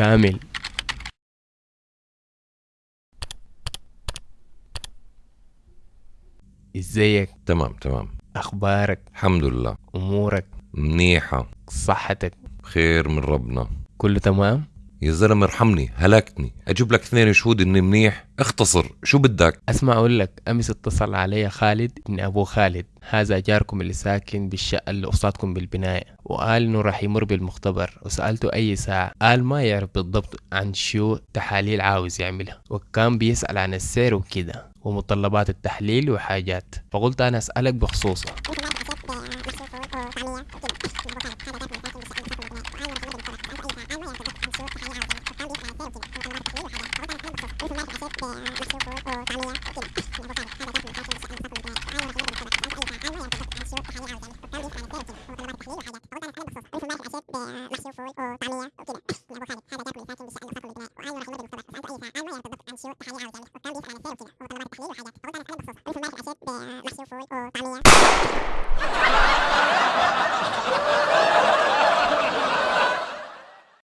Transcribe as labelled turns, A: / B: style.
A: كامل. إزيك؟
B: تمام تمام.
A: أخبارك؟
B: الحمد لله.
A: أمورك؟
B: منيحة.
A: صحتك.
B: خير من ربنا.
A: كله تمام؟
B: يا زلمة ارحمني هلكتني. أجيب لك اثنين شهود إني منيح؟ اختصر شو بدك؟
A: أسمع أقول لك أمس اتصل علي خالد ابن أبو خالد. هذا جاركم اللي ساكن بالشقة اللي قصادكم بالبناية. وقال إنه راح يمر بالمختبر. وسألته أي ساعة. قال ما يعرف بالضبط عن شو تحاليل عاوز يعملها. وكان بيسأل عن السير وكده ومتطلبات التحليل وحاجات. فقلت أنا أسألك عمليه محشور تحليه وطعميه